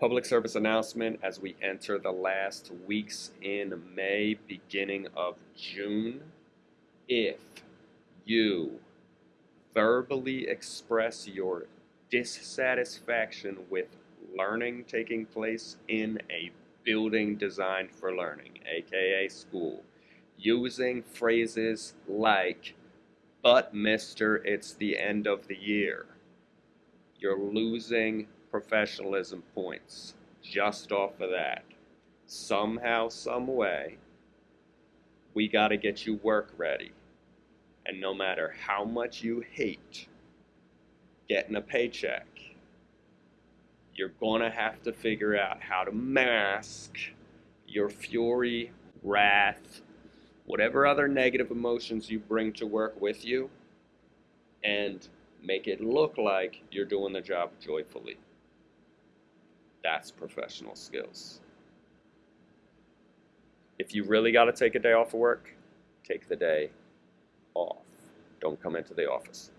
Public service announcement as we enter the last weeks in May, beginning of June. If you verbally express your dissatisfaction with learning taking place in a building designed for learning, aka school, using phrases like, but mister, it's the end of the year. You're losing professionalism points just off of that. Somehow, some way, we got to get you work ready. And no matter how much you hate getting a paycheck, you're going to have to figure out how to mask your fury, wrath, whatever other negative emotions you bring to work with you, and make it look like you're doing the job joyfully. That's professional skills. If you really got to take a day off of work, take the day off. Don't come into the office.